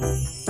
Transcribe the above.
Música